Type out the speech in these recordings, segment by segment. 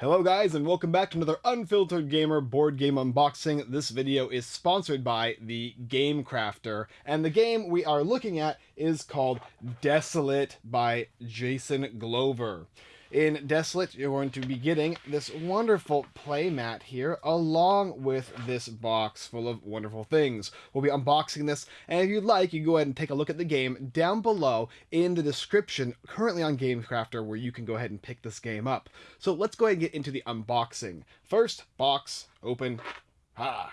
Hello guys and welcome back to another Unfiltered Gamer board game unboxing. This video is sponsored by the Game Crafter and the game we are looking at is called Desolate by Jason Glover. In Desolate, you're going to be getting this wonderful playmat here, along with this box full of wonderful things. We'll be unboxing this, and if you'd like, you can go ahead and take a look at the game down below in the description, currently on GameCrafter, where you can go ahead and pick this game up. So let's go ahead and get into the unboxing. First, box, open, ah,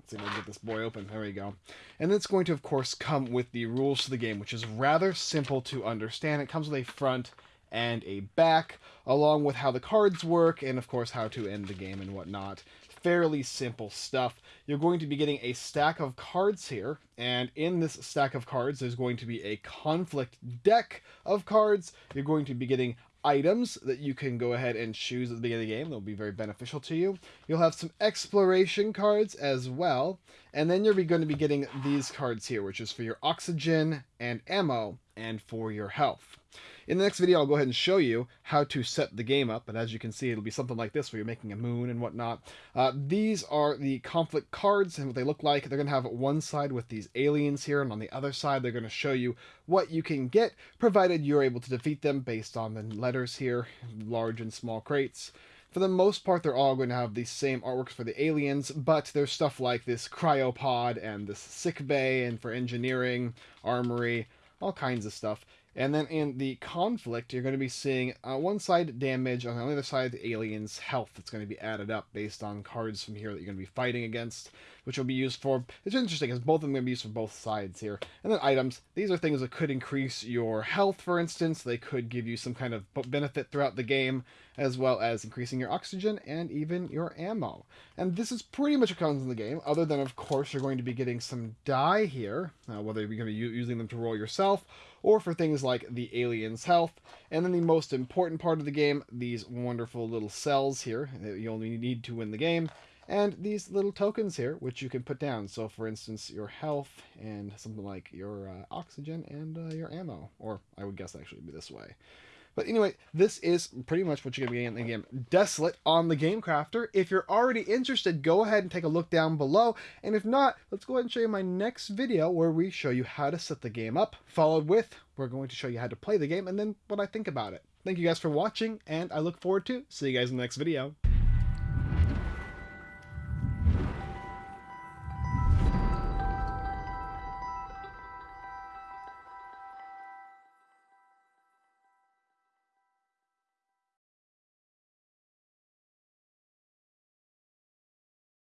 Let's see if we can get this boy open. There we go. And it's going to, of course, come with the rules to the game, which is rather simple to understand. It comes with a front and a back, along with how the cards work and, of course, how to end the game and whatnot. Fairly simple stuff. You're going to be getting a stack of cards here, and in this stack of cards, there's going to be a conflict deck of cards. You're going to be getting items that you can go ahead and choose at the beginning of the game. They'll be very beneficial to you. You'll have some exploration cards as well. And then you're going to be getting these cards here, which is for your oxygen and ammo and for your health. In the next video, I'll go ahead and show you how to set the game up, and as you can see, it'll be something like this where you're making a moon and whatnot. Uh, these are the conflict cards and what they look like. They're going to have one side with these aliens here, and on the other side, they're going to show you what you can get, provided you're able to defeat them based on the letters here, large and small crates. For the most part, they're all going to have the same artworks for the aliens, but there's stuff like this cryopod and this sick bay, and for engineering, armory, all kinds of stuff. And then in the conflict, you're going to be seeing uh, one side damage, on the other side, the alien's health that's going to be added up based on cards from here that you're going to be fighting against, which will be used for. It's interesting because both of them are going to be used for both sides here. And then items. These are things that could increase your health, for instance. They could give you some kind of benefit throughout the game, as well as increasing your oxygen and even your ammo. And this is pretty much what comes in the game, other than, of course, you're going to be getting some die here, uh, whether you're going to be using them to roll yourself or for things like the alien's health. And then the most important part of the game, these wonderful little cells here that you only need to win the game. And these little tokens here, which you can put down. So, for instance, your health and something like your uh, oxygen and uh, your ammo. Or I would guess actually be this way. But anyway, this is pretty much what you're going to be getting in the game. Desolate on the Game Crafter. If you're already interested, go ahead and take a look down below. And if not, let's go ahead and show you my next video where we show you how to set the game up, followed with we're going to show you how to play the game and then what I think about it. Thank you guys for watching, and I look forward to see you guys in the next video.